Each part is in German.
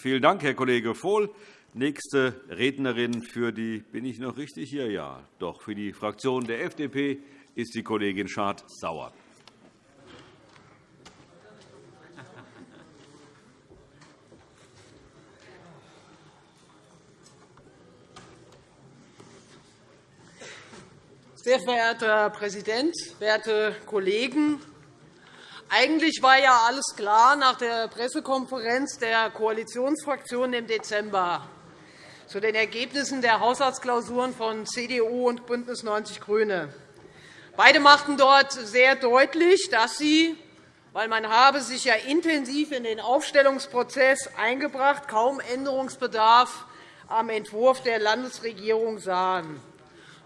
Vielen Dank, Herr Kollege Vohl. Nächste Rednerin für die bin ich noch richtig hier? Ja, doch für die Fraktion der FDP ist die Kollegin Schardt-Sauer. Sehr verehrter Herr Präsident, werte Kollegen! Eigentlich war ja alles klar nach der Pressekonferenz der Koalitionsfraktionen im Dezember zu den Ergebnissen der Haushaltsklausuren von CDU und BÜNDNIS 90 die GRÜNEN. Beide machten dort sehr deutlich, dass sie, weil man habe sich ja intensiv in den Aufstellungsprozess eingebracht, kaum Änderungsbedarf am Entwurf der Landesregierung sahen.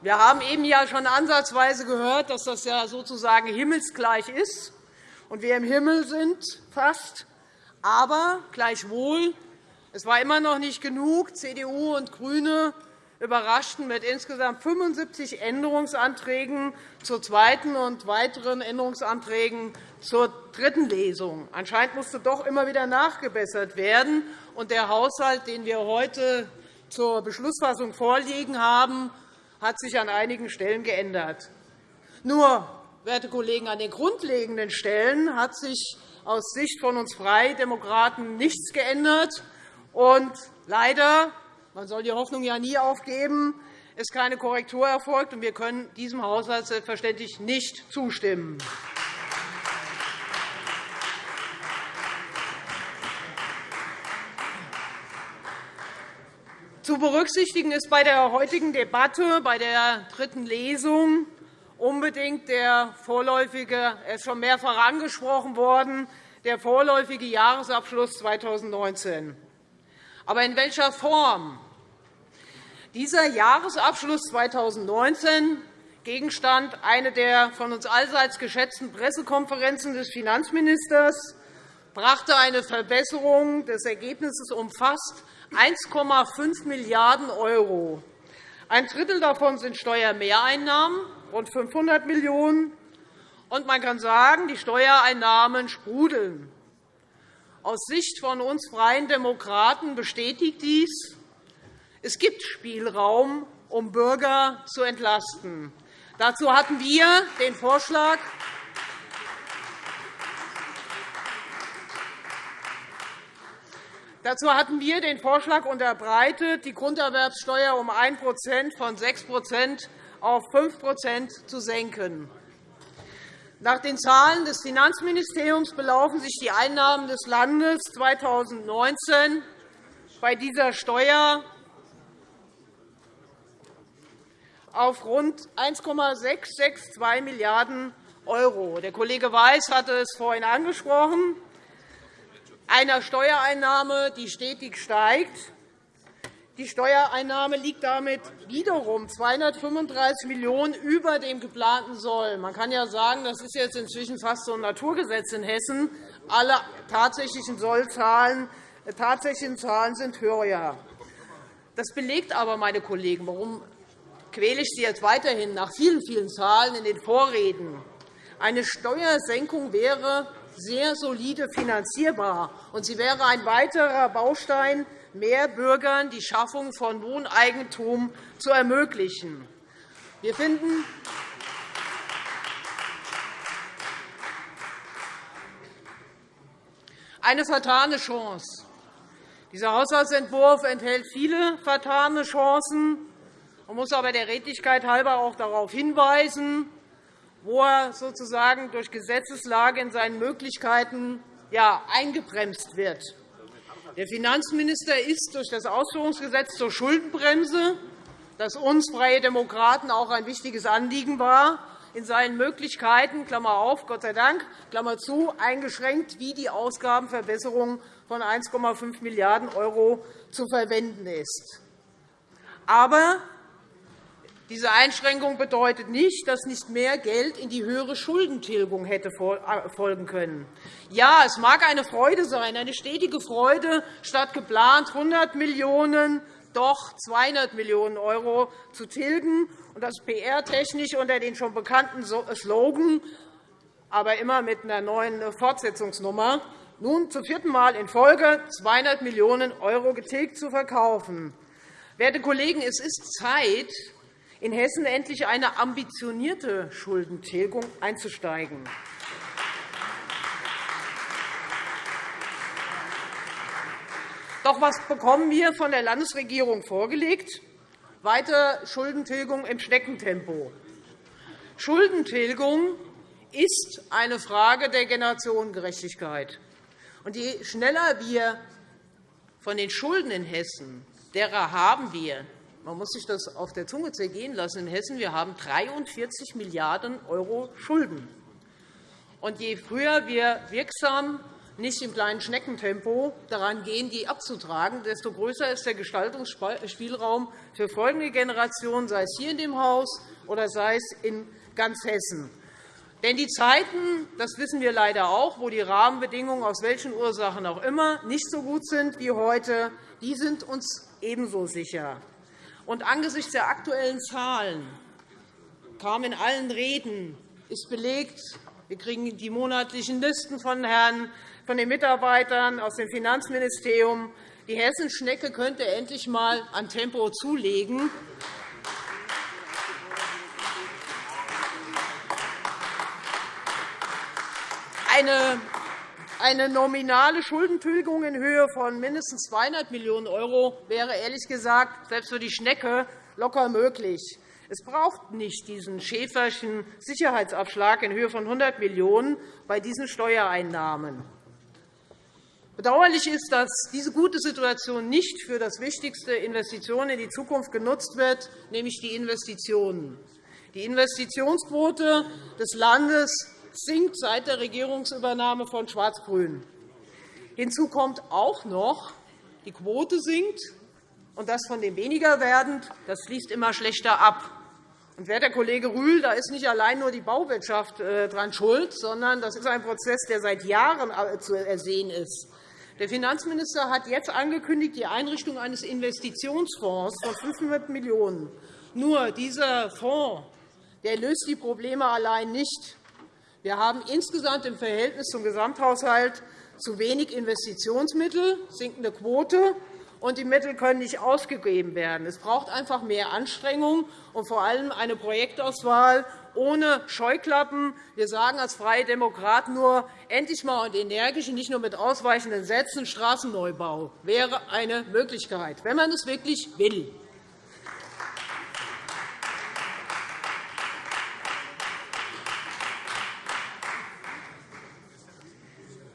Wir haben eben ja schon ansatzweise gehört, dass das ja sozusagen himmelsgleich ist und wir im Himmel sind, fast. Aber gleichwohl, es war immer noch nicht genug. CDU und GRÜNE überraschten mit insgesamt 75 Änderungsanträgen zur zweiten und weiteren Änderungsanträgen zur dritten Lesung. Anscheinend musste doch immer wieder nachgebessert werden. Und der Haushalt, den wir heute zur Beschlussfassung vorliegen haben, hat sich an einigen Stellen geändert. Nur werte Kollegen, an den grundlegenden Stellen hat sich aus Sicht von uns Freidemokraten nichts geändert. Und leider, man soll die Hoffnung ja nie aufgeben, ist keine Korrektur erfolgt, und wir können diesem Haushalt selbstverständlich nicht zustimmen. Zu berücksichtigen ist bei der heutigen Debatte, bei der dritten Lesung, unbedingt der vorläufige, er ist schon mehrfach angesprochen worden, der vorläufige Jahresabschluss 2019. Aber in welcher Form? Dieser Jahresabschluss 2019, Gegenstand einer der von uns allseits geschätzten Pressekonferenzen des Finanzministers, brachte eine Verbesserung des Ergebnisses um fast 1,5 Milliarden €. Ein Drittel davon sind Steuermehreinnahmen, rund 500 Millionen €. Und man kann sagen, die Steuereinnahmen sprudeln. Aus Sicht von uns Freien Demokraten bestätigt dies, es gibt Spielraum, um Bürger zu entlasten. Dazu hatten wir den Vorschlag, Dazu hatten wir den Vorschlag unterbreitet, die Grunderwerbsteuer um 1% von 6 auf 5% zu senken. Nach den Zahlen des Finanzministeriums belaufen sich die Einnahmen des Landes 2019 bei dieser Steuer auf rund 1,662 Milliarden €. Der Kollege Weiß hatte es vorhin angesprochen einer Steuereinnahme, die stetig steigt. Die Steuereinnahme liegt damit wiederum 235 Millionen € über dem geplanten Soll. Man kann ja sagen, das ist jetzt inzwischen fast so ein Naturgesetz in Hessen. Alle tatsächlichen Sollzahlen, äh, tatsächlichen Zahlen sind höher. Das belegt aber, meine Kollegen, warum quäle ich Sie jetzt weiterhin nach vielen, vielen Zahlen in den Vorreden. Eine Steuersenkung wäre sehr solide finanzierbar. Und sie wäre ein weiterer Baustein, mehr Bürgern die Schaffung von Wohneigentum zu ermöglichen. Wir finden, eine vertane Chance. Dieser Haushaltsentwurf enthält viele vertane Chancen. Man muss aber der Redlichkeit halber auch darauf hinweisen, wo er sozusagen durch Gesetzeslage in seinen Möglichkeiten eingebremst wird. Der Finanzminister ist durch das Ausführungsgesetz zur Schuldenbremse, das uns Freie Demokraten auch ein wichtiges Anliegen war, in seinen Möglichkeiten Klammer auf, Gott sei Dank, Klammer zu, eingeschränkt, wie die Ausgabenverbesserung von 1,5 Milliarden € zu verwenden ist. Aber diese Einschränkung bedeutet nicht, dass nicht mehr Geld in die höhere Schuldentilgung hätte äh, folgen können. Ja, es mag eine Freude sein, eine stetige Freude, statt geplant 100 Millionen € doch 200 Millionen € zu tilgen, und das PR-technisch unter den schon bekannten Slogan, aber immer mit einer neuen Fortsetzungsnummer, nun zum vierten Mal in Folge 200 Millionen € getilgt zu verkaufen. Werte Kollegen, es ist Zeit, in Hessen endlich eine ambitionierte Schuldentilgung einzusteigen. Doch was bekommen wir von der Landesregierung vorgelegt? Weiter Schuldentilgung im Schneckentempo. Schuldentilgung ist eine Frage der Generationengerechtigkeit. Und je schneller wir von den Schulden in Hessen, derer haben wir, man muss sich das auf der Zunge zergehen lassen in Hessen, wir haben 43 Milliarden € Schulden. Und je früher wir wirksam nicht im kleinen Schneckentempo daran gehen, die abzutragen, desto größer ist der Gestaltungsspielraum für folgende Generationen, sei es hier in dem Haus oder sei es in ganz Hessen. Denn die Zeiten, das wissen wir leider auch, wo die Rahmenbedingungen aus welchen Ursachen auch immer nicht so gut sind wie heute, die sind uns ebenso sicher. Und angesichts der aktuellen Zahlen kam in allen Reden ist belegt, wir kriegen die monatlichen Listen von Herrn von den Mitarbeitern aus dem Finanzministerium. Die Hessenschnecke könnte endlich einmal an Tempo zulegen. Eine eine nominale Schuldentilgung in Höhe von mindestens 200 Millionen € wäre ehrlich gesagt selbst für die Schnecke locker möglich. Es braucht nicht diesen Schäferchen Sicherheitsabschlag in Höhe von 100 Millionen € bei diesen Steuereinnahmen. Bedauerlich ist, dass diese gute Situation nicht für das wichtigste Investition in die Zukunft genutzt wird, nämlich die Investitionen. Die Investitionsquote des Landes sinkt seit der Regierungsübernahme von Schwarz-Grün. Hinzu kommt auch noch, die Quote sinkt, und das von dem weniger werdend, das fließt immer schlechter ab. Und, werter Kollege Rühl, da ist nicht allein nur die Bauwirtschaft äh, dran schuld, sondern das ist ein Prozess, der seit Jahren äh, zu ersehen ist. Der Finanzminister hat jetzt angekündigt, die Einrichtung eines Investitionsfonds von 500 Millionen €. Nur dieser Fonds der löst die Probleme allein nicht. Wir haben insgesamt im Verhältnis zum Gesamthaushalt zu wenig Investitionsmittel, sinkende Quote, und die Mittel können nicht ausgegeben werden. Es braucht einfach mehr Anstrengung und vor allem eine Projektauswahl ohne Scheuklappen. Wir sagen als Freie Demokraten nur, endlich mal und energisch nicht nur mit ausweichenden Sätzen Straßenneubau wäre eine Möglichkeit, wenn man es wirklich will.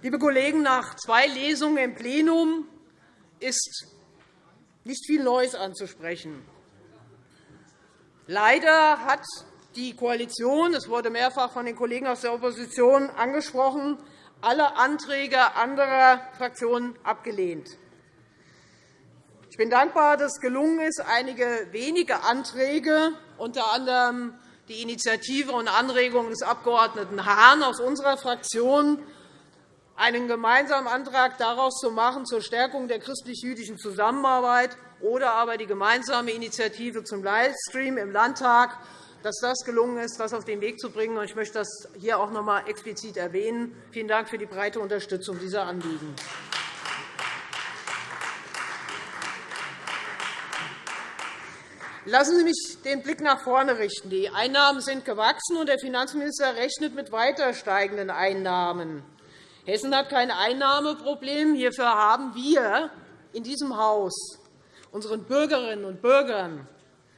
Liebe Kollegen, nach zwei Lesungen im Plenum ist nicht viel Neues anzusprechen. Leider hat die Koalition, es wurde mehrfach von den Kollegen aus der Opposition angesprochen, alle Anträge anderer Fraktionen abgelehnt. Ich bin dankbar, dass es gelungen ist, einige wenige Anträge, unter anderem die Initiative und Anregung des Abg. Hahn aus unserer Fraktion, einen gemeinsamen Antrag daraus zu machen zur Stärkung der christlich-jüdischen Zusammenarbeit oder aber die gemeinsame Initiative zum Livestream im Landtag dass das gelungen ist, das auf den Weg zu bringen. Ich möchte das hier auch noch einmal explizit erwähnen. Vielen Dank für die breite Unterstützung dieser Anliegen. Lassen Sie mich den Blick nach vorne richten. Die Einnahmen sind gewachsen, und der Finanzminister rechnet mit weiter steigenden Einnahmen. Hessen hat kein Einnahmeproblem. Hierfür haben wir in diesem Haus unseren Bürgerinnen und Bürgern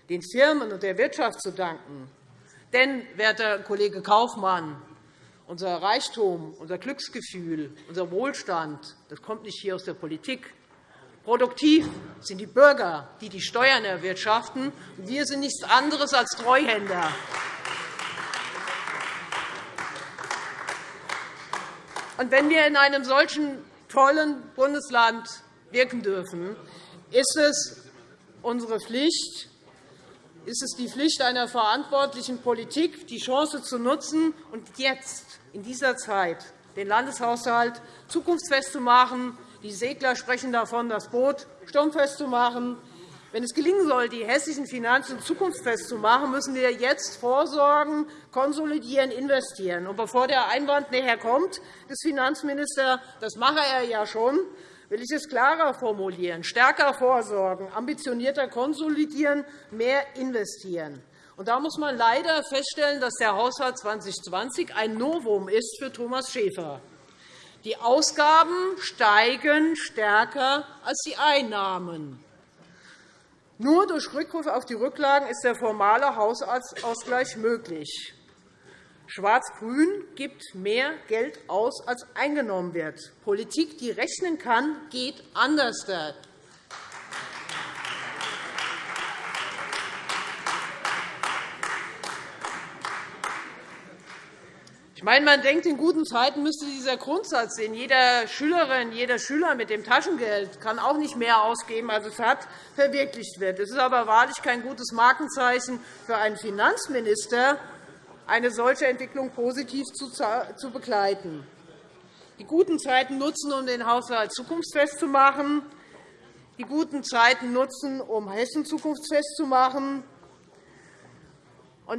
den Firmen und der Wirtschaft zu danken. Denn, werter Kollege Kaufmann, unser Reichtum, unser Glücksgefühl, unser Wohlstand das kommt nicht hier aus der Politik. Produktiv sind die Bürger, die die Steuern erwirtschaften. Wir sind nichts anderes als Treuhänder. Und wenn wir in einem solchen tollen Bundesland wirken dürfen, ist es unsere Pflicht, ist es die Pflicht einer verantwortlichen Politik, die Chance zu nutzen und jetzt in dieser Zeit den Landeshaushalt zukunftsfest zu machen. Die Segler sprechen davon, das Boot sturmfest zu machen. Wenn es gelingen soll, die hessischen Finanzen zukunftsfest zu machen, müssen wir jetzt vorsorgen, konsolidieren, investieren. Und bevor der Einwand nachher kommt, des Finanzministers, das mache er ja schon, will ich es klarer formulieren, stärker vorsorgen, ambitionierter konsolidieren, mehr investieren. Und da muss man leider feststellen, dass der Haushalt 2020 ein Novum ist für Thomas Schäfer. Die Ausgaben steigen stärker als die Einnahmen. Nur durch Rückgriff auf die Rücklagen ist der formale Haushaltsausgleich möglich. Schwarz-Grün gibt mehr Geld aus, als eingenommen wird. Politik, die rechnen kann, geht anders. Ich meine, man denkt, in guten Zeiten müsste dieser Grundsatz, den jeder Schülerin, jeder Schüler mit dem Taschengeld kann auch nicht mehr ausgeben, als es hat, verwirklicht wird. Es ist aber wahrlich kein gutes Markenzeichen für einen Finanzminister, eine solche Entwicklung positiv zu begleiten. Die guten Zeiten nutzen, um den Haushalt zukunftsfest zu machen. Die guten Zeiten nutzen, um Hessen zukunftsfest zu machen.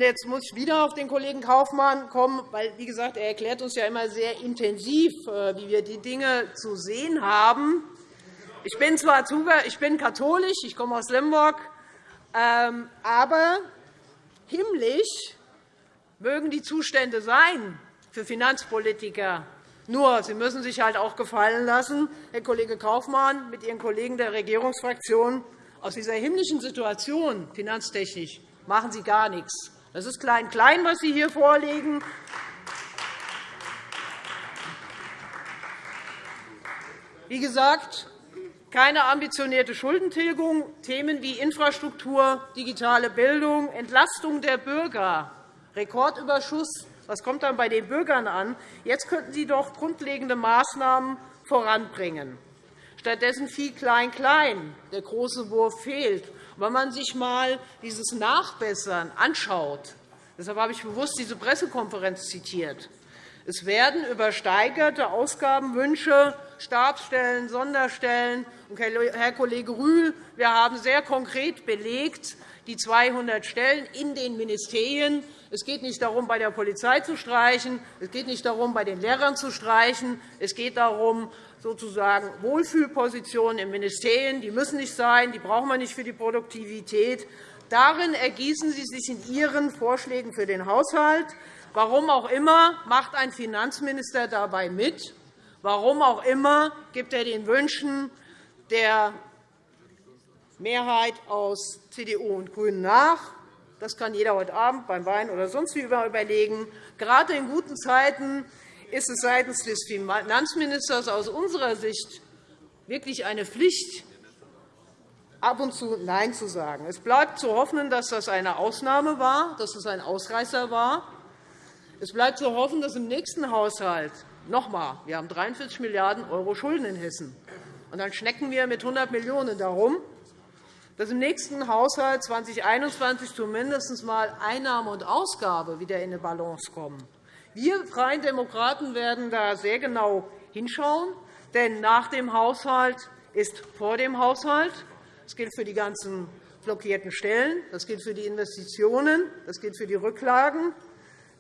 Jetzt muss ich wieder auf den Kollegen Kaufmann kommen, weil, wie gesagt, er erklärt uns ja immer sehr intensiv, äh, wie wir die Dinge zu sehen haben. Ich bin zwar ich bin katholisch, ich komme aus Limburg, ähm, aber himmlisch mögen die Zustände sein für Finanzpolitiker. Nur, Sie müssen sich halt auch gefallen lassen, Herr Kollege Kaufmann, mit Ihren Kollegen der Regierungsfraktion, aus dieser himmlischen Situation finanztechnisch machen Sie gar nichts. Das ist klein-klein, was Sie hier vorlegen. Wie gesagt, keine ambitionierte Schuldentilgung, Themen wie Infrastruktur, digitale Bildung, Entlastung der Bürger, Rekordüberschuss. Was kommt dann bei den Bürgern an? Jetzt könnten Sie doch grundlegende Maßnahmen voranbringen. Stattdessen viel Klein-Klein. Der große Wurf fehlt. Wenn man sich einmal dieses Nachbessern anschaut, deshalb habe ich bewusst diese Pressekonferenz zitiert, es werden übersteigerte Ausgabenwünsche, Stabsstellen, Sonderstellen. Herr Kollege Rühl, wir haben sehr konkret belegt, die 200 Stellen in den Ministerien. Es geht nicht darum, bei der Polizei zu streichen. Es geht nicht darum, bei den Lehrern zu streichen. Es geht darum, sozusagen Wohlfühlpositionen in Ministerien. Die müssen nicht sein, die brauchen wir nicht für die Produktivität. Darin ergießen Sie sich in Ihren Vorschlägen für den Haushalt. Warum auch immer macht ein Finanzminister dabei mit. Warum auch immer gibt er den Wünschen der Mehrheit aus CDU und GRÜNEN nach. Das kann jeder heute Abend beim Wein oder sonst wie überlegen. Gerade in guten Zeiten ist es seitens des Finanzministers aus unserer Sicht wirklich eine Pflicht, ab und zu Nein zu sagen. Es bleibt zu hoffen, dass das eine Ausnahme war, dass es ein Ausreißer war. Es bleibt zu hoffen, dass im nächsten Haushalt noch einmal, wir haben 43 Milliarden € Schulden in Hessen, und dann schnecken wir mit 100 Millionen € darum, dass im nächsten Haushalt 2021 zumindest einmal Einnahme und Ausgabe wieder in eine Balance kommen. Wir Freien Demokraten werden da sehr genau hinschauen, denn nach dem Haushalt ist vor dem Haushalt. Das gilt für die ganzen blockierten Stellen, das gilt für die Investitionen, das gilt für die Rücklagen.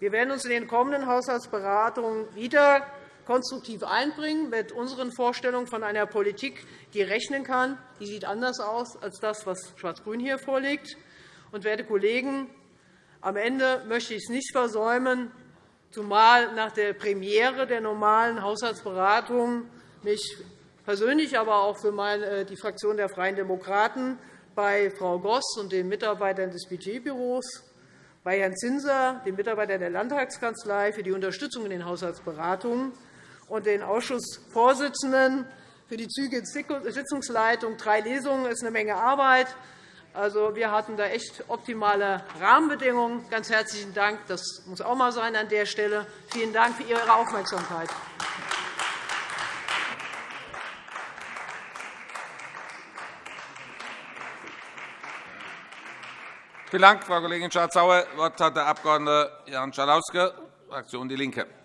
Wir werden uns in den kommenden Haushaltsberatungen wieder konstruktiv einbringen mit unseren Vorstellungen von einer Politik, die rechnen kann. Die sieht anders aus als das, was Schwarz-Grün hier vorliegt. Und, werte Kollegen, am Ende möchte ich es nicht versäumen, zumal nach der Premiere der normalen Haushaltsberatung mich persönlich, aber auch für äh, die Fraktion der Freien Demokraten bei Frau Goss und den Mitarbeitern des Budgetbüros, bei Herrn Zinser, dem Mitarbeiter der Landtagskanzlei, für die Unterstützung in den Haushaltsberatungen und den Ausschussvorsitzenden für die zügige Sitzungsleitung. Drei Lesungen ist eine Menge Arbeit. Also, wir hatten da echt optimale Rahmenbedingungen. Ganz herzlichen Dank. Das muss auch einmal sein an der Stelle. Vielen Dank für Ihre Aufmerksamkeit. Vielen Dank, Frau Kollegin Schardt-Sauer. Das Wort hat der Abg. Jan Schalauske, Fraktion DIE LINKE.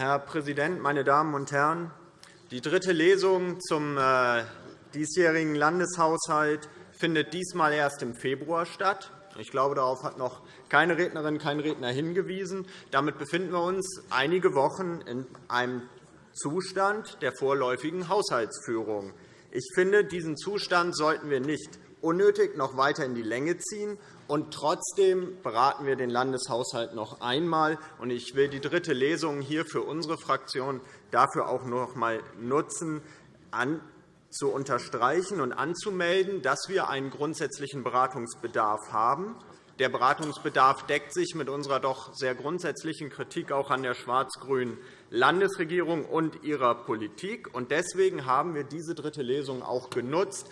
Herr Präsident, meine Damen und Herren! Die dritte Lesung zum äh, diesjährigen Landeshaushalt findet diesmal erst im Februar statt. Ich glaube, darauf hat noch keine Rednerin, kein Redner hingewiesen. Damit befinden wir uns einige Wochen in einem Zustand der vorläufigen Haushaltsführung. Ich finde, diesen Zustand sollten wir nicht unnötig noch weiter in die Länge ziehen. Und trotzdem beraten wir den Landeshaushalt noch einmal. Ich will die dritte Lesung hier für unsere Fraktion dafür auch noch einmal nutzen, zu unterstreichen und anzumelden, dass wir einen grundsätzlichen Beratungsbedarf haben. Der Beratungsbedarf deckt sich mit unserer doch sehr grundsätzlichen Kritik auch an der schwarz-grünen Landesregierung und ihrer Politik. Deswegen haben wir diese dritte Lesung auch genutzt.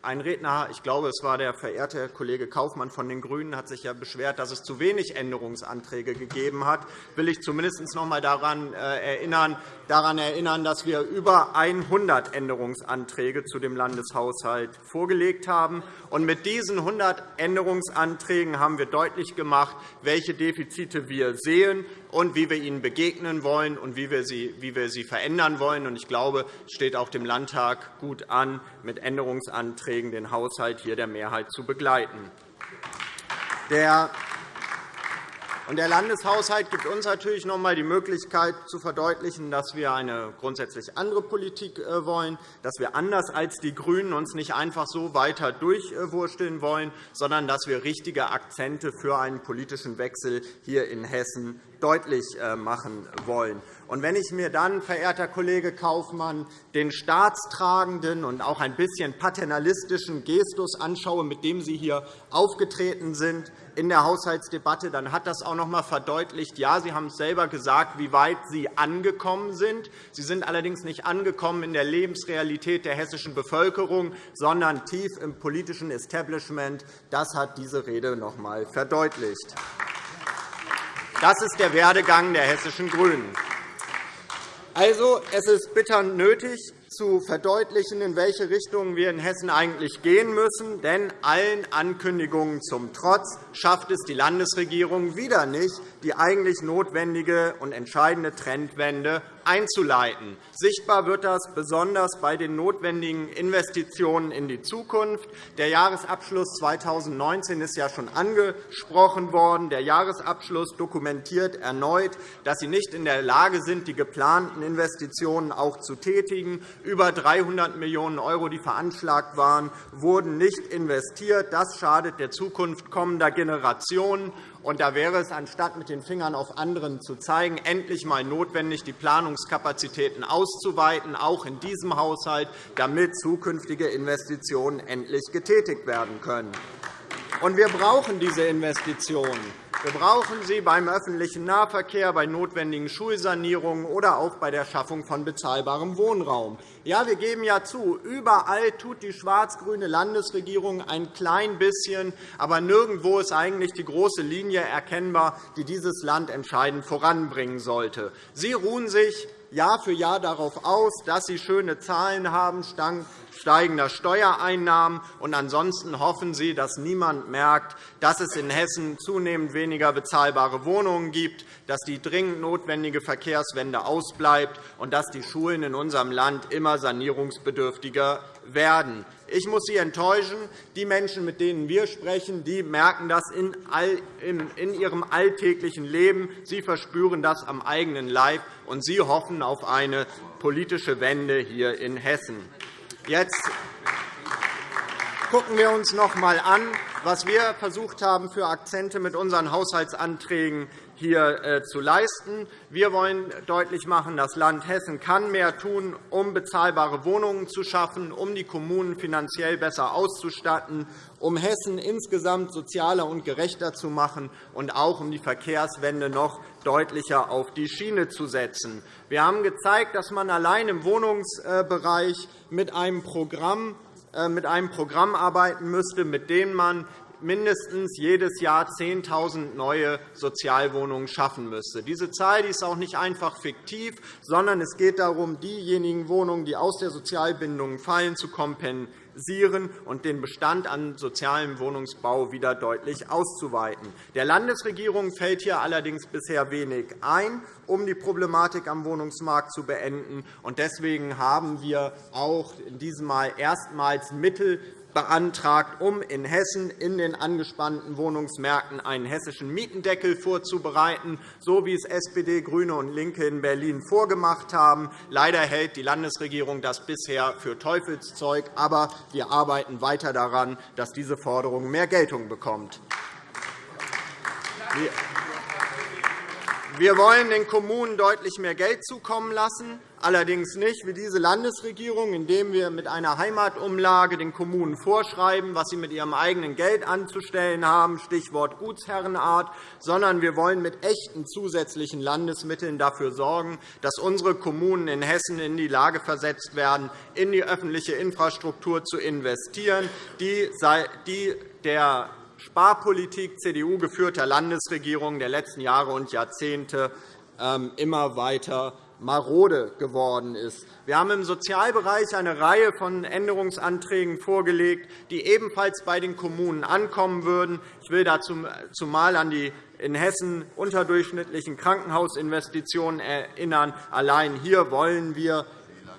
Ein Redner, ich glaube, es war der verehrte Kollege Kaufmann von den GRÜNEN, hat sich ja beschwert, dass es zu wenig Änderungsanträge gegeben hat. Will ich zumindest noch einmal daran äh, erinnern, daran erinnern, dass wir über 100 Änderungsanträge zu dem Landeshaushalt vorgelegt haben. mit diesen 100 Änderungsanträgen haben wir deutlich gemacht, welche Defizite wir sehen und wie wir ihnen begegnen wollen und wie wir sie, wie wir sie verändern wollen. Ich glaube, es steht auch dem Landtag gut an, mit Änderungsanträgen den Haushalt hier der Mehrheit zu begleiten. Der der Landeshaushalt gibt uns natürlich noch einmal die Möglichkeit, zu verdeutlichen, dass wir eine grundsätzlich andere Politik äh, wollen, dass wir anders als die GRÜNEN uns nicht einfach so weiter durchwursteln wollen, sondern dass wir richtige Akzente für einen politischen Wechsel hier in Hessen deutlich äh, machen wollen. Und wenn ich mir dann, verehrter Kollege Kaufmann, den staatstragenden und auch ein bisschen paternalistischen Gestus anschaue, mit dem Sie hier aufgetreten sind in der Haushaltsdebatte, dann hat das auch noch einmal verdeutlicht, ja, Sie haben es selber gesagt, wie weit Sie angekommen sind. Sie sind allerdings nicht angekommen in der Lebensrealität der hessischen Bevölkerung, sondern tief im politischen Establishment. Das hat diese Rede noch einmal verdeutlicht. Das ist der Werdegang der hessischen GRÜNEN. Also, es ist bitter nötig, zu verdeutlichen, in welche Richtung wir in Hessen eigentlich gehen müssen. Denn allen Ankündigungen zum Trotz schafft es die Landesregierung wieder nicht, die eigentlich notwendige und entscheidende Trendwende einzuleiten. Sichtbar wird das besonders bei den notwendigen Investitionen in die Zukunft. Der Jahresabschluss 2019 ist ja schon angesprochen worden. Der Jahresabschluss dokumentiert erneut, dass Sie nicht in der Lage sind, die geplanten Investitionen auch zu tätigen. Über 300 Millionen €, die veranschlagt waren, wurden nicht investiert. Das schadet der Zukunft kommender Generationen. Und da wäre es, anstatt mit den Fingern auf anderen zu zeigen, endlich einmal notwendig, die Planungskapazitäten auszuweiten, auch in diesem Haushalt, damit zukünftige Investitionen endlich getätigt werden können. Und wir brauchen diese Investitionen. Wir brauchen sie beim öffentlichen Nahverkehr, bei notwendigen Schulsanierungen oder auch bei der Schaffung von bezahlbarem Wohnraum. Ja, wir geben ja zu, überall tut die schwarz-grüne Landesregierung ein klein bisschen, aber nirgendwo ist eigentlich die große Linie erkennbar, die dieses Land entscheidend voranbringen sollte. Sie ruhen sich Jahr für Jahr darauf aus, dass Sie schöne Zahlen haben, steigender Steuereinnahmen. Und ansonsten hoffen Sie, dass niemand merkt, dass es in Hessen zunehmend weniger bezahlbare Wohnungen gibt, dass die dringend notwendige Verkehrswende ausbleibt und dass die Schulen in unserem Land immer sanierungsbedürftiger werden. Ich muss Sie enttäuschen. Die Menschen, mit denen wir sprechen, die merken das in ihrem alltäglichen Leben. Sie verspüren das am eigenen Leib, und sie hoffen auf eine politische Wende hier in Hessen. Jetzt gucken wir uns noch einmal an, was wir versucht haben, für Akzente mit unseren Haushaltsanträgen hier äh, zu leisten. Wir wollen deutlich machen, das Land Hessen kann mehr tun, um bezahlbare Wohnungen zu schaffen, um die Kommunen finanziell besser auszustatten, um Hessen insgesamt sozialer und gerechter zu machen und auch um die Verkehrswende noch deutlicher auf die Schiene zu setzen. Wir haben gezeigt, dass man allein im Wohnungsbereich mit einem Programm mit einem Programm arbeiten müsste, mit dem man mindestens jedes Jahr 10.000 neue Sozialwohnungen schaffen müsste. Diese Zahl ist auch nicht einfach fiktiv, sondern es geht darum, diejenigen Wohnungen, die aus der Sozialbindung fallen, zu kompensieren stabilisieren und den Bestand an sozialem Wohnungsbau wieder deutlich auszuweiten. Der Landesregierung fällt hier allerdings bisher wenig ein, um die Problematik am Wohnungsmarkt zu beenden. Deswegen haben wir auch in diesem Mal erstmals Mittel beantragt, um in Hessen in den angespannten Wohnungsmärkten einen hessischen Mietendeckel vorzubereiten, so wie es SPD, GRÜNE und LINKE in Berlin vorgemacht haben. Leider hält die Landesregierung das bisher für Teufelszeug, aber wir arbeiten weiter daran, dass diese Forderung mehr Geltung bekommt. Wir wollen den Kommunen deutlich mehr Geld zukommen lassen, allerdings nicht wie diese Landesregierung, indem wir mit einer Heimatumlage den Kommunen vorschreiben, was sie mit ihrem eigenen Geld anzustellen haben, Stichwort Gutsherrenart, sondern wir wollen mit echten zusätzlichen Landesmitteln dafür sorgen, dass unsere Kommunen in Hessen in die Lage versetzt werden, in die öffentliche Infrastruktur zu investieren, die der Sparpolitik CDU geführter Landesregierungen der letzten Jahre und Jahrzehnte ähm, immer weiter marode geworden ist. Wir haben im Sozialbereich eine Reihe von Änderungsanträgen vorgelegt, die ebenfalls bei den Kommunen ankommen würden. Ich will dazu zumal an die in Hessen unterdurchschnittlichen Krankenhausinvestitionen erinnern. Allein hier wollen wir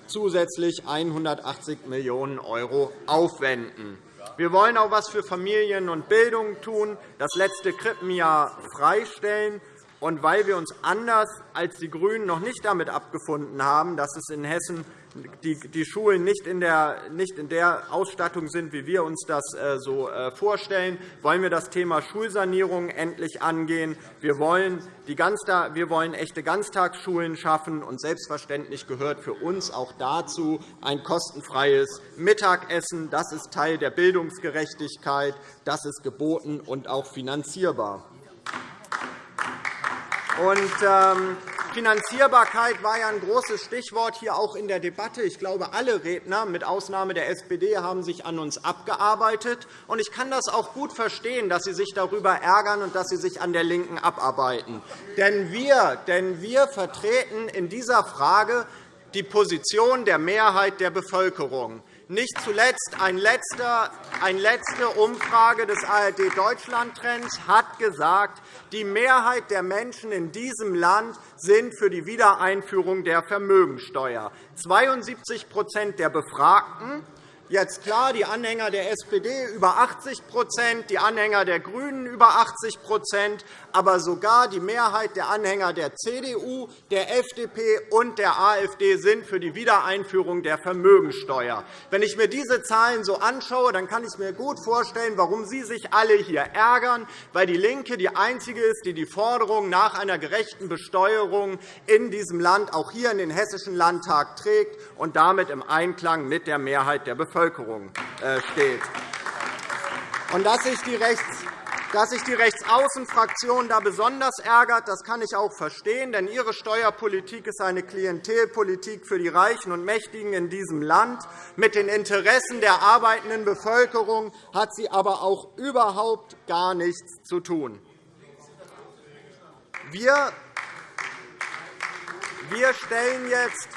zusätzlich 180 Millionen € aufwenden. Wir wollen auch etwas für Familien und Bildung tun, das letzte Krippenjahr freistellen. Und weil wir uns anders als die GRÜNEN noch nicht damit abgefunden haben, dass es in Hessen die Schulen nicht in der Ausstattung sind, wie wir uns das äh, so äh, vorstellen, wollen wir das Thema Schulsanierung endlich angehen. Wir wollen, wir wollen echte Ganztagsschulen schaffen. Und selbstverständlich gehört für uns auch dazu ein kostenfreies Mittagessen. Das ist Teil der Bildungsgerechtigkeit. Das ist geboten und auch finanzierbar. Und, ähm, Finanzierbarkeit war ja ein großes Stichwort hier auch in der Debatte. Ich glaube, alle Redner, mit Ausnahme der SPD, haben sich an uns abgearbeitet. Ich kann das auch gut verstehen, dass Sie sich darüber ärgern und dass Sie sich an der LINKEN abarbeiten. Denn wir, denn wir vertreten in dieser Frage die Position der Mehrheit der Bevölkerung. Nicht zuletzt eine letzte Umfrage des ARD Deutschland Trends hat gesagt, die Mehrheit der Menschen in diesem Land sind für die Wiedereinführung der Vermögensteuer. 72% der Befragten Jetzt klar, die Anhänger der SPD über 80% die Anhänger der GRÜNEN über 80 aber sogar die Mehrheit der Anhänger der CDU, der FDP und der AfD sind für die Wiedereinführung der Vermögensteuer. Wenn ich mir diese Zahlen so anschaue, dann kann ich mir gut vorstellen, warum Sie sich alle hier ärgern, weil DIE LINKE die einzige ist, die die Forderung nach einer gerechten Besteuerung in diesem Land auch hier in den Hessischen Landtag trägt und damit im Einklang mit der Mehrheit der Bevölkerung äh, steht. Und dass sich die Rechts dass sich die Rechtsaußenfraktion da besonders ärgert, das kann ich auch verstehen, denn ihre Steuerpolitik ist eine Klientelpolitik für die Reichen und Mächtigen in diesem Land. Mit den Interessen der arbeitenden Bevölkerung hat sie aber auch überhaupt gar nichts zu tun. Wir stellen jetzt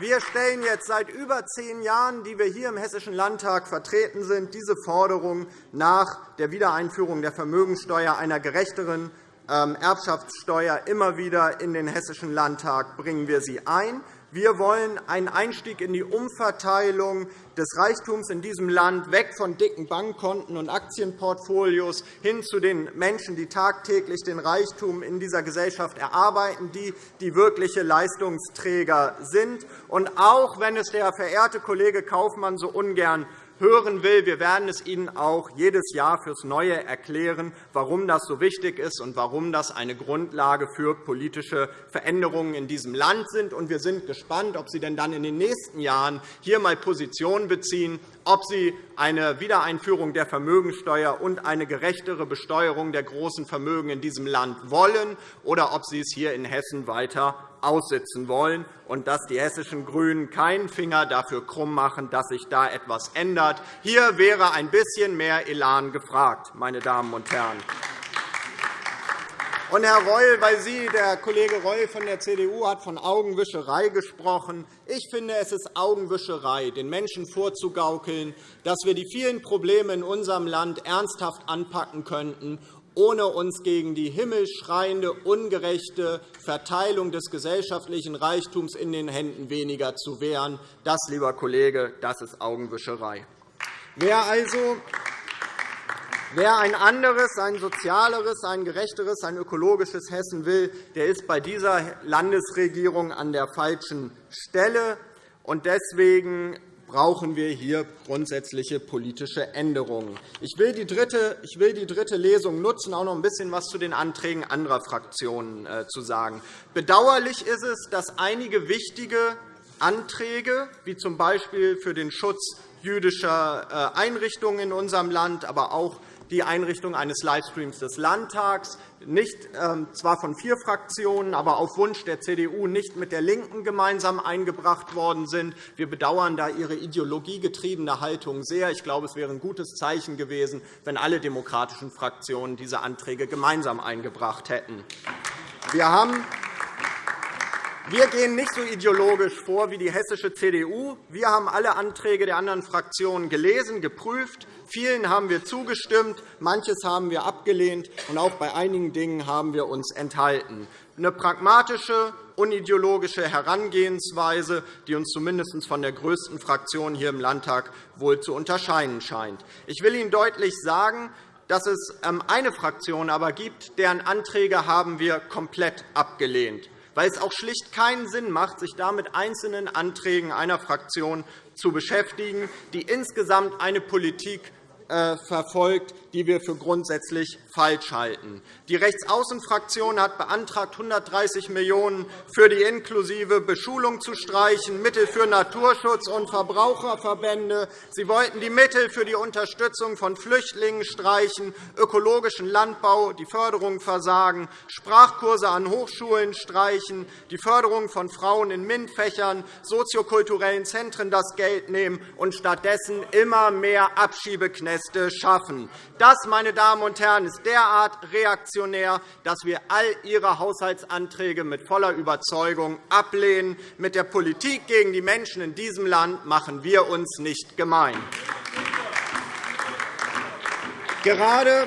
wir stellen jetzt seit über zehn Jahren, die wir hier im Hessischen Landtag vertreten sind, diese Forderung nach der Wiedereinführung der Vermögenssteuer, einer gerechteren ähm, Erbschaftssteuer immer wieder in den Hessischen Landtag bringen wir sie ein. Wir wollen einen Einstieg in die Umverteilung des Reichtums in diesem Land weg von dicken Bankkonten und Aktienportfolios hin zu den Menschen, die tagtäglich den Reichtum in dieser Gesellschaft erarbeiten, die die wirkliche Leistungsträger sind. Und auch wenn es der verehrte Kollege Kaufmann so ungern hören will. Wir werden es Ihnen auch jedes Jahr fürs Neue erklären, warum das so wichtig ist und warum das eine Grundlage für politische Veränderungen in diesem Land sind. Wir sind gespannt, ob Sie denn dann in den nächsten Jahren hier einmal Position beziehen, ob Sie eine Wiedereinführung der Vermögensteuer und eine gerechtere Besteuerung der großen Vermögen in diesem Land wollen oder ob Sie es hier in Hessen weiter aussitzen wollen und dass die hessischen GRÜNEN keinen Finger dafür krumm machen, dass sich da etwas ändert. Hier wäre ein bisschen mehr Elan gefragt, meine Damen und Herren. Und, Herr Reul, weil Sie, der Kollege Reul von der CDU, hat von Augenwischerei gesprochen. Ich finde, es ist Augenwischerei, den Menschen vorzugaukeln, dass wir die vielen Probleme in unserem Land ernsthaft anpacken könnten ohne uns gegen die himmelschreiende, ungerechte Verteilung des gesellschaftlichen Reichtums in den Händen weniger zu wehren. Das, lieber Kollege, das ist Augenwischerei. Wer also Wer ein anderes, ein sozialeres, ein gerechteres, ein ökologisches Hessen will, der ist bei dieser Landesregierung an der falschen Stelle. Deswegen brauchen wir hier grundsätzliche politische Änderungen. Ich will die dritte, ich will die dritte Lesung nutzen, auch noch ein bisschen etwas zu den Anträgen anderer Fraktionen äh, zu sagen. Bedauerlich ist es, dass einige wichtige Anträge, wie z. B. für den Schutz jüdischer äh, Einrichtungen in unserem Land, aber auch die Einrichtung eines Livestreams des Landtags, nicht, ähm, zwar von vier Fraktionen, aber auf Wunsch der CDU nicht mit der LINKEN gemeinsam eingebracht worden sind. Wir bedauern da Ihre ideologiegetriebene Haltung sehr. Ich glaube, es wäre ein gutes Zeichen gewesen, wenn alle demokratischen Fraktionen diese Anträge gemeinsam eingebracht hätten. Wir haben wir gehen nicht so ideologisch vor wie die hessische CDU. Wir haben alle Anträge der anderen Fraktionen gelesen, geprüft. Vielen haben wir zugestimmt, manches haben wir abgelehnt, und auch bei einigen Dingen haben wir uns enthalten. Eine pragmatische, unideologische Herangehensweise, die uns zumindest von der größten Fraktion hier im Landtag wohl zu unterscheiden scheint. Ich will Ihnen deutlich sagen, dass es ähm, eine Fraktion aber gibt, deren Anträge haben wir komplett abgelehnt weil es auch schlicht keinen Sinn macht, sich da mit einzelnen Anträgen einer Fraktion zu beschäftigen, die insgesamt eine Politik äh, verfolgt, die wir für grundsätzlich falsch halten. Die Rechtsaußenfraktion hat beantragt, 130 Millionen € für die inklusive Beschulung zu streichen, Mittel für Naturschutz und Verbraucherverbände. Sie wollten die Mittel für die Unterstützung von Flüchtlingen streichen, ökologischen Landbau, die Förderung versagen, Sprachkurse an Hochschulen streichen, die Förderung von Frauen in MINT-Fächern, soziokulturellen Zentren das Geld nehmen und stattdessen immer mehr Abschiebeknäste schaffen. Das, meine Damen und Herren, ist derart reaktionär, dass wir all Ihre Haushaltsanträge mit voller Überzeugung ablehnen. Mit der Politik gegen die Menschen in diesem Land machen wir uns nicht gemein. Gerade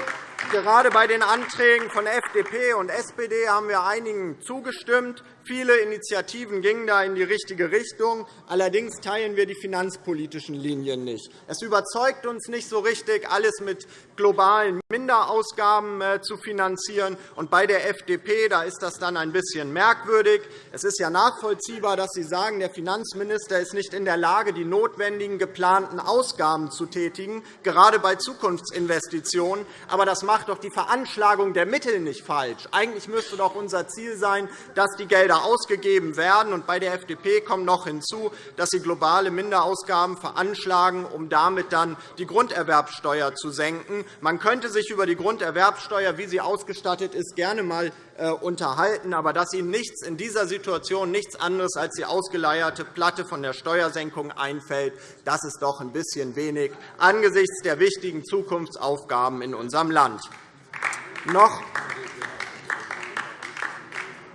Gerade bei den Anträgen von FDP und SPD haben wir einigen zugestimmt. Viele Initiativen gingen da in die richtige Richtung. Allerdings teilen wir die finanzpolitischen Linien nicht. Es überzeugt uns nicht so richtig, alles mit globalen Minderausgaben äh, zu finanzieren. Und bei der FDP da ist das dann ein bisschen merkwürdig. Es ist ja nachvollziehbar, dass Sie sagen, der Finanzminister ist nicht in der Lage, die notwendigen geplanten Ausgaben zu tätigen, gerade bei Zukunftsinvestitionen. Aber das macht doch die Veranschlagung der Mittel nicht falsch. Eigentlich müsste doch unser Ziel sein, dass die Gelder Gelder ausgegeben werden. Bei der FDP kommt noch hinzu, dass sie globale Minderausgaben veranschlagen, um damit dann die Grunderwerbsteuer zu senken. Man könnte sich über die Grunderwerbsteuer, wie sie ausgestattet ist, gerne einmal äh, unterhalten. Aber dass Ihnen nichts in dieser Situation nichts anderes als die ausgeleierte Platte von der Steuersenkung einfällt, das ist doch ein bisschen wenig angesichts der wichtigen Zukunftsaufgaben in unserem Land. Noch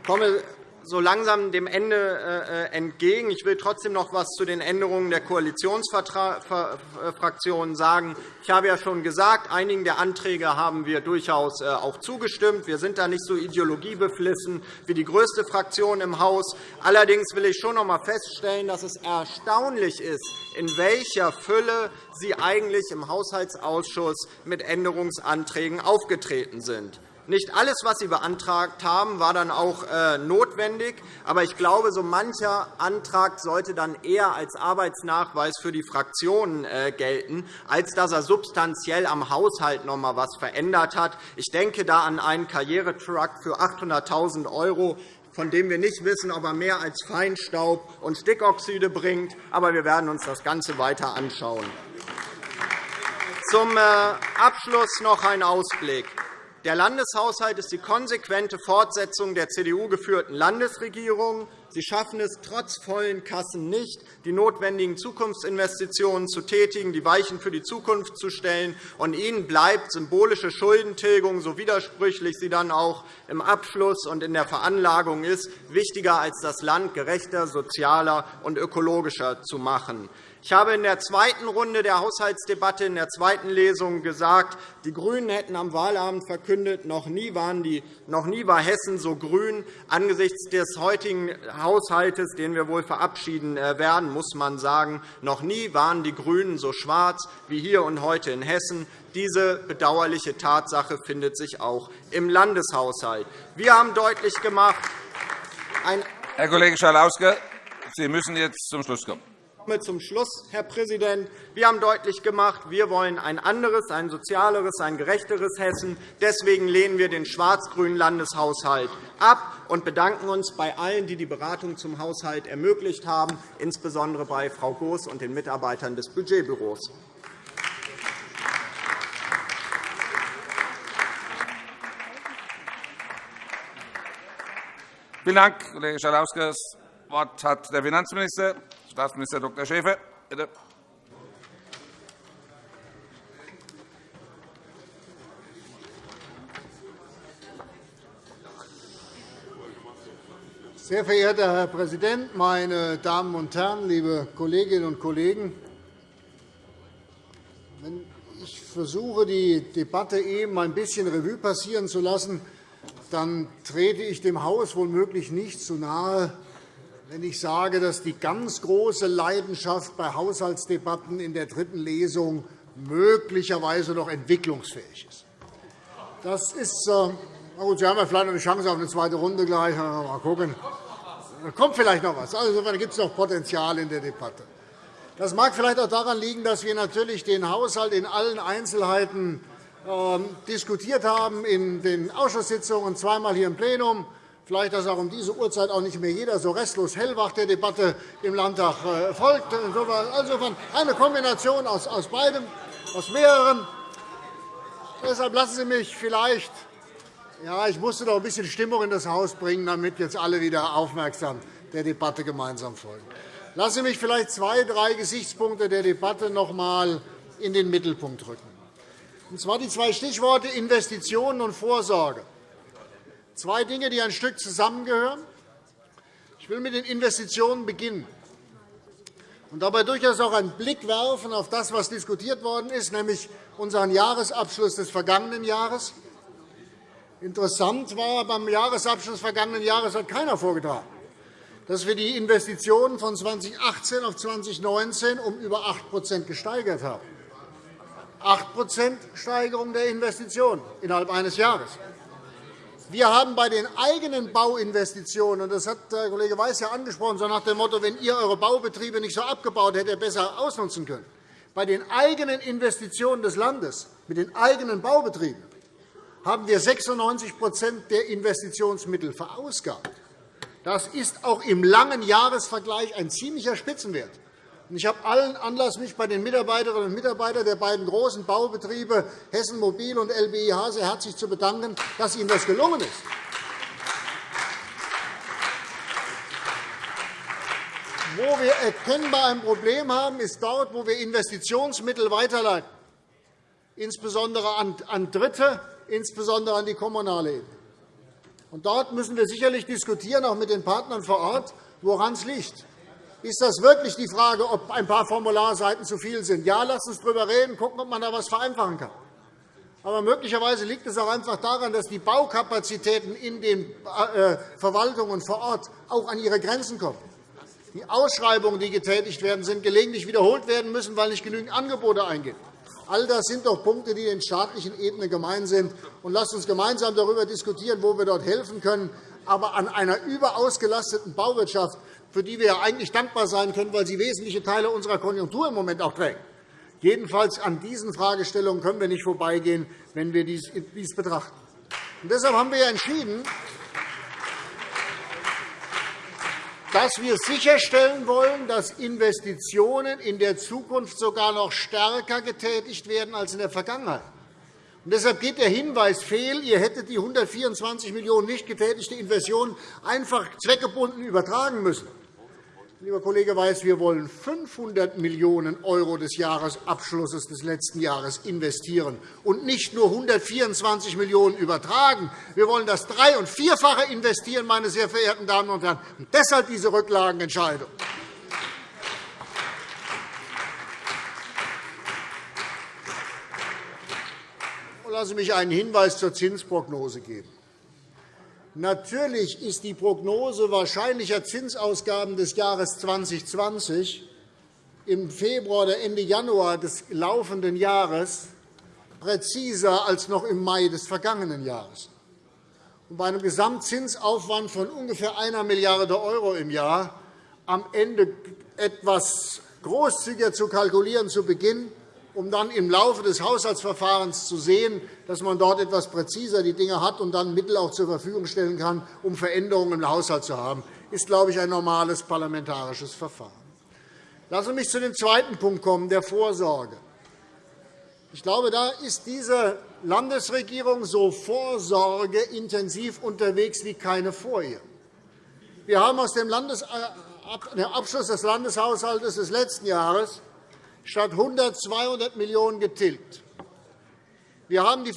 komme so langsam dem Ende äh, entgegen. Ich will trotzdem noch etwas zu den Änderungen der Koalitionsfraktionen sagen. Ich habe ja schon gesagt, einigen der Anträge haben wir durchaus äh, auch zugestimmt. Wir sind da nicht so ideologiebeflissen wie die größte Fraktion im Haus. Allerdings will ich schon noch einmal feststellen, dass es erstaunlich ist, in welcher Fülle Sie eigentlich im Haushaltsausschuss mit Änderungsanträgen aufgetreten sind. Nicht alles, was Sie beantragt haben, war dann auch äh, notwendig. Aber ich glaube, so mancher Antrag sollte dann eher als Arbeitsnachweis für die Fraktionen äh, gelten, als dass er substanziell am Haushalt noch einmal etwas verändert hat. Ich denke da an einen Karrieretruck für 800.000 €, von dem wir nicht wissen, ob er mehr als Feinstaub und Stickoxide bringt. Aber wir werden uns das Ganze weiter anschauen. Zum äh, Abschluss noch ein Ausblick. Der Landeshaushalt ist die konsequente Fortsetzung der CDU-geführten Landesregierung. Sie schaffen es trotz vollen Kassen nicht, die notwendigen Zukunftsinvestitionen zu tätigen, die Weichen für die Zukunft zu stellen. Und Ihnen bleibt symbolische Schuldentilgung, so widersprüchlich sie dann auch im Abschluss und in der Veranlagung ist, wichtiger als das Land gerechter, sozialer und ökologischer zu machen. Ich habe in der zweiten Runde der Haushaltsdebatte in der zweiten Lesung gesagt, die GRÜNEN hätten am Wahlabend verkündet, noch nie, waren die, noch nie war Hessen so grün. Angesichts des heutigen Haushalts, den wir wohl verabschieden äh, werden, muss man sagen, noch nie waren die GRÜNEN so schwarz wie hier und heute in Hessen. Diese bedauerliche Tatsache findet sich auch im Landeshaushalt. Wir haben deutlich gemacht, Herr Kollege Schalauske, Sie müssen jetzt zum Schluss kommen komme zum Schluss, Herr Präsident. Wir haben deutlich gemacht, wir wollen ein anderes, ein sozialeres, ein gerechteres Hessen. Deswegen lehnen wir den schwarz-grünen Landeshaushalt ab und bedanken uns bei allen, die die Beratung zum Haushalt ermöglicht haben, insbesondere bei Frau Goos und den Mitarbeitern des Budgetbüros. Vielen Dank, Kollege Schalauske. Das Wort hat der Finanzminister. Staatsminister Dr. Schäfer, bitte. Sehr verehrter Herr Präsident, meine Damen und Herren, liebe Kolleginnen und Kollegen! Wenn ich versuche, die Debatte eben ein bisschen Revue passieren zu lassen, dann trete ich dem Haus womöglich nicht zu nahe, wenn ich sage, dass die ganz große Leidenschaft bei Haushaltsdebatten in der dritten Lesung möglicherweise noch entwicklungsfähig ist. Das ist, äh, na gut, Sie haben ja vielleicht noch eine Chance auf eine zweite Runde gleich. Mal gucken. Da kommt vielleicht noch etwas. Also, insofern gibt es noch Potenzial in der Debatte. Das mag vielleicht auch daran liegen, dass wir natürlich den Haushalt in allen Einzelheiten äh, diskutiert haben in den Ausschusssitzungen und zweimal hier im Plenum. Vielleicht, dass auch um diese Uhrzeit auch nicht mehr jeder so restlos hellwach der Debatte im Landtag äh, folgt. Insofern eine Kombination aus beidem, aus mehreren. Deshalb lassen Sie mich vielleicht ja, ich musste doch ein bisschen Stimmung in das Haus bringen, damit jetzt alle wieder aufmerksam der Debatte gemeinsam folgen. Lassen Sie mich vielleicht zwei, drei Gesichtspunkte der Debatte noch einmal in den Mittelpunkt rücken. Und zwar die zwei Stichworte Investitionen und Vorsorge. Zwei Dinge, die ein Stück zusammengehören. Ich will mit den Investitionen beginnen und dabei durchaus auch einen Blick werfen auf das, was diskutiert worden ist, nämlich unseren Jahresabschluss des vergangenen Jahres. Interessant war, beim Jahresabschluss des vergangenen Jahres hat keiner vorgetragen, dass wir die Investitionen von 2018 auf 2019 um über 8% gesteigert haben. 8% Steigerung der Investitionen innerhalb eines Jahres. Wir haben bei den eigenen Bauinvestitionen, und das hat der Kollege Weiß ja angesprochen, so nach dem Motto, wenn ihr eure Baubetriebe nicht so abgebaut hättet, ihr besser ausnutzen können, bei den eigenen Investitionen des Landes, mit den eigenen Baubetrieben, haben wir 96% der Investitionsmittel verausgabt. Das ist auch im langen Jahresvergleich ein ziemlicher Spitzenwert. Ich habe allen Anlass, mich bei den Mitarbeiterinnen und Mitarbeitern der beiden großen Baubetriebe Hessen Mobil und LBIH sehr herzlich zu bedanken, dass Ihnen das gelungen ist. Wo wir erkennbar ein Problem haben, ist dort, wo wir Investitionsmittel weiterleiten, insbesondere an Dritte, insbesondere an die kommunale Ebene. dort müssen wir sicherlich diskutieren, auch mit den Partnern vor Ort, woran es liegt. Ist das wirklich die Frage, ob ein paar Formularseiten zu viel sind? Ja, lass uns darüber reden, gucken, ob man da etwas vereinfachen kann. Aber möglicherweise liegt es auch einfach daran, dass die Baukapazitäten in den äh, Verwaltungen vor Ort auch an ihre Grenzen kommen. Die Ausschreibungen, die getätigt werden, sind gelegentlich wiederholt werden müssen, weil nicht genügend Angebote eingehen. All das sind doch Punkte, die den staatlichen Ebenen gemein sind. Und lasst uns gemeinsam darüber diskutieren, wo wir dort helfen können. Aber an einer überausgelasteten Bauwirtschaft für die wir eigentlich dankbar sein können, weil sie wesentliche Teile unserer Konjunktur im Moment auch trägt. Jedenfalls an diesen Fragestellungen können wir nicht vorbeigehen, wenn wir dies betrachten. Und deshalb haben wir entschieden, dass wir sicherstellen wollen, dass Investitionen in der Zukunft sogar noch stärker getätigt werden als in der Vergangenheit. Und deshalb geht der Hinweis fehl, ihr hättet die 124 Millionen € nicht getätigte Investitionen einfach zweckgebunden übertragen müssen. Lieber Kollege Weiß, wir wollen 500 Millionen € des Jahresabschlusses des letzten Jahres investieren und nicht nur 124 Millionen € übertragen. Wir wollen das Drei- und Vierfache investieren, meine sehr verehrten Damen und Herren. Und deshalb diese Rücklagenentscheidung. Lassen Sie mich einen Hinweis zur Zinsprognose geben. Natürlich ist die Prognose wahrscheinlicher Zinsausgaben des Jahres 2020 im Februar oder Ende Januar des laufenden Jahres präziser als noch im Mai des vergangenen Jahres. bei einem Gesamtzinsaufwand von ungefähr 1 Milliarde € im Jahr am Ende etwas großzügiger zu kalkulieren zu Beginn um dann im Laufe des Haushaltsverfahrens zu sehen, dass man dort etwas präziser die Dinge hat und dann Mittel auch zur Verfügung stellen kann, um Veränderungen im Haushalt zu haben, ist, glaube ich, ein normales parlamentarisches Verfahren. Lassen Sie mich zu dem zweiten Punkt kommen, der Vorsorge. Ich glaube, da ist diese Landesregierung so vorsorgeintensiv unterwegs wie keine vor ihr. Wir haben aus dem Abschluss des Landeshaushalts des letzten Jahres statt 100 200 Millionen € getilgt. Wir haben die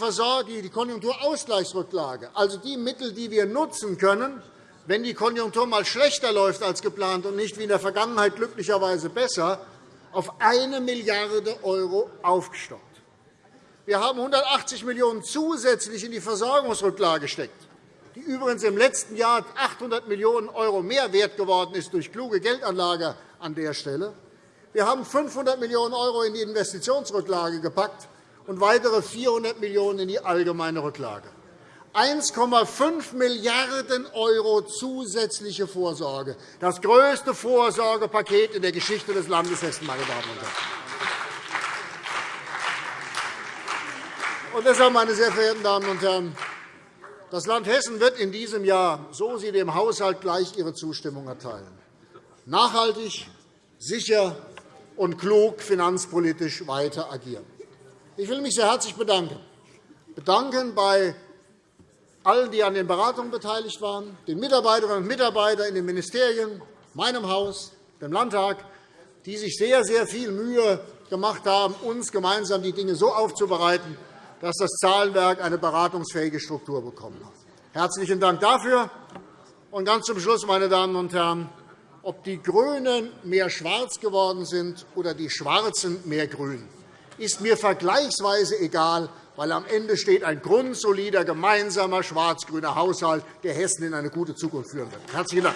Konjunkturausgleichsrücklage, also die Mittel, die wir nutzen können, wenn die Konjunktur einmal schlechter läuft als geplant und nicht wie in der Vergangenheit glücklicherweise besser, auf 1 Milliarde € aufgestockt. Wir haben 180 Millionen € zusätzlich in die Versorgungsrücklage gesteckt, die übrigens im letzten Jahr 800 Millionen € mehr wert geworden ist durch kluge Geldanlage an der Stelle. Wir haben 500 Millionen € in die Investitionsrücklage gepackt und weitere 400 Millionen € in die allgemeine Rücklage. 1,5 Milliarden € zusätzliche Vorsorge, das größte Vorsorgepaket in der Geschichte des Landes Hessen. Meine Damen und Herren. Und deshalb, meine sehr verehrten Damen und Herren, das Land Hessen wird in diesem Jahr, so Sie dem Haushalt gleich Ihre Zustimmung erteilen, nachhaltig, sicher und klug finanzpolitisch weiter agieren. Ich will mich sehr herzlich bedanken. bedanken bei allen, die an den Beratungen beteiligt waren, den Mitarbeiterinnen und Mitarbeitern in den Ministerien, meinem Haus, dem Landtag, die sich sehr, sehr viel Mühe gemacht haben, uns gemeinsam die Dinge so aufzubereiten, dass das Zahlenwerk eine beratungsfähige Struktur bekommen hat. Herzlichen Dank dafür. Und ganz zum Schluss, meine Damen und Herren, ob die GRÜNEN mehr schwarz geworden sind oder die Schwarzen mehr grün, ist mir vergleichsweise egal, weil am Ende steht ein grundsolider gemeinsamer schwarz-grüner Haushalt, der Hessen in eine gute Zukunft führen wird. – Herzlichen Dank.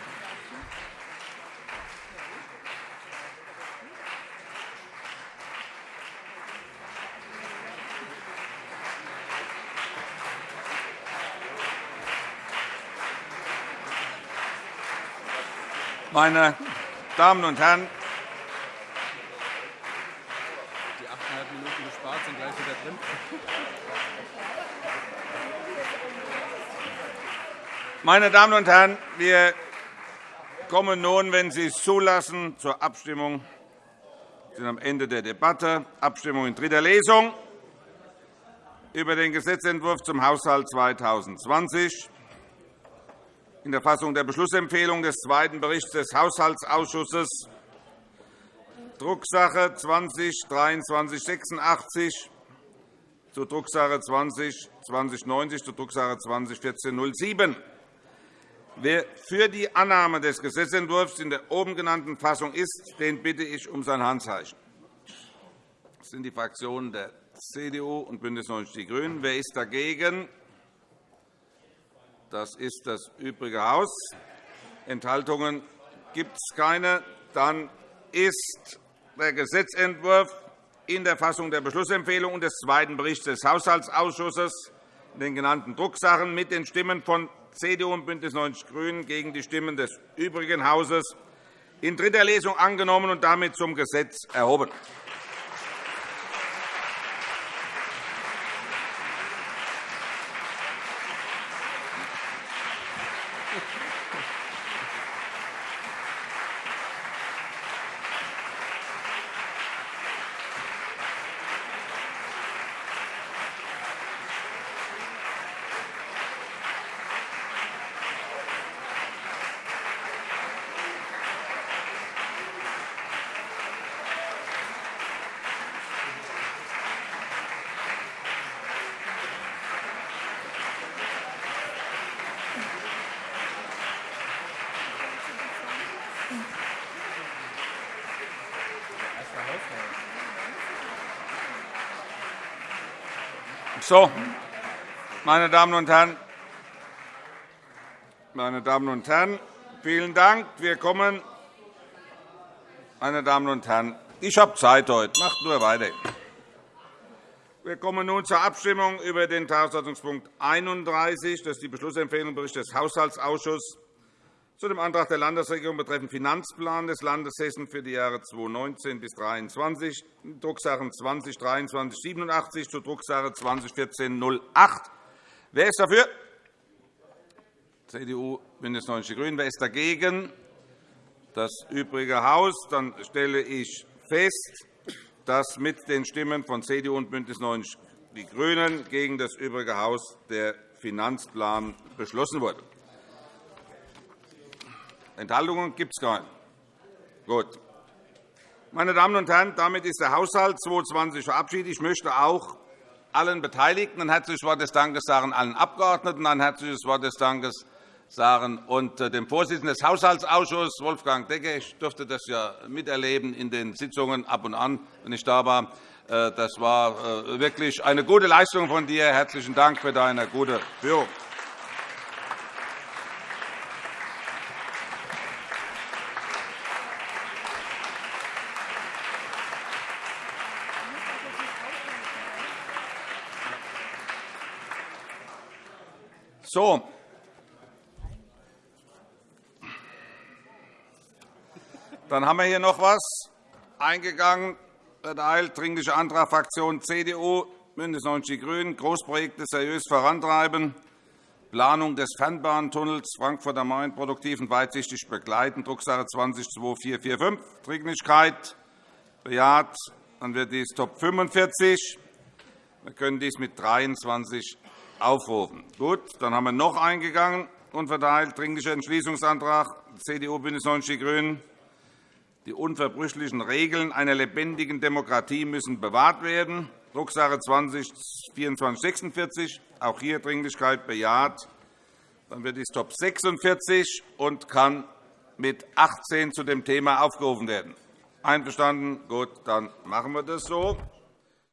Meine Damen und Herren, die 8,5 Minuten gespart sind gleich wieder drin. Meine Damen und Herren, wir kommen nun, wenn Sie es zulassen, zur Abstimmung. Wir sind am Ende der Debatte. Abstimmung in dritter Lesung über den Gesetzentwurf zum Haushalt 2020 in der Fassung der Beschlussempfehlung des zweiten Berichts des Haushaltsausschusses, Drucksache 20-2386 zu Drucksache 20-2090 zu Drucksache 201407. Wer für die Annahme des Gesetzentwurfs in der oben genannten Fassung ist, den bitte ich um sein Handzeichen. Das sind die Fraktionen der CDU und BÜNDNIS 90 die GRÜNEN. Wer ist dagegen? Das ist das übrige Haus. Enthaltungen gibt es keine. Dann ist der Gesetzentwurf in der Fassung der Beschlussempfehlung und des zweiten Berichts des Haushaltsausschusses in den genannten Drucksachen mit den Stimmen von CDU und BÜNDNIS 90 die GRÜNEN gegen die Stimmen des übrigen Hauses in dritter Lesung angenommen und damit zum Gesetz erhoben. So, meine Damen und Herren, meine Damen und Herren, vielen Dank. Wir kommen, meine Damen und Herren, ich habe Zeit heute. Macht nur weiter. Wir kommen nun zur Abstimmung über den Tagesordnungspunkt 31. Das ist die Beschlussempfehlung Bericht des Haushaltsausschusses zu dem Antrag der Landesregierung betreffend Finanzplan des Landes Hessen für die Jahre 2019 bis 2023, Drucksachen 20-2387 zu Drucksache 2014-08. Wer ist dafür? CDU, BÜNDNIS 90 die GRÜNEN. Wer ist dagegen? Das übrige Haus. Dann stelle ich fest, dass mit den Stimmen von CDU und BÜNDNIS 90 die GRÜNEN gegen das übrige Haus der Finanzplan beschlossen wurde. Enthaltungen gibt es keine. Gut. Meine Damen und Herren, damit ist der Haushalt 2020 verabschiedet. Ich möchte auch allen Beteiligten ein herzliches Wort des Dankes sagen, allen Abgeordneten ein herzliches Wort des Dankes sagen und äh, dem Vorsitzenden des Haushaltsausschusses, Wolfgang Decker. Ich durfte das ja miterleben in den Sitzungen ab und an, wenn ich da war. Äh, das war äh, wirklich eine gute Leistung von dir. Herzlichen Dank für deine gute Führung. So. Dann haben wir hier noch etwas eingegangen. Erteilt Dringlicher Antrag Fraktion CDU, BÜNDNIS 90 die GRÜNEN, Großprojekte seriös vorantreiben, Planung des Fernbahntunnels Frankfurt am Main produktiv und weitsichtig begleiten, Drucksache 20-2445, Dringlichkeit bejaht. Dann wird dies Top 45. Wir können dies mit 23 aufrufen. Gut, dann haben wir noch eingegangen und verteilt Dringlicher Entschließungsantrag CDU, BÜNDNIS 90 die GRÜNEN. Die unverbrüchlichen Regeln einer lebendigen Demokratie müssen bewahrt werden. Drucksache 20-2446. Auch hier Dringlichkeit bejaht. Dann wird dies Top 46 und kann mit 18 zu dem Thema aufgerufen werden. Einverstanden? Gut, dann machen wir das so.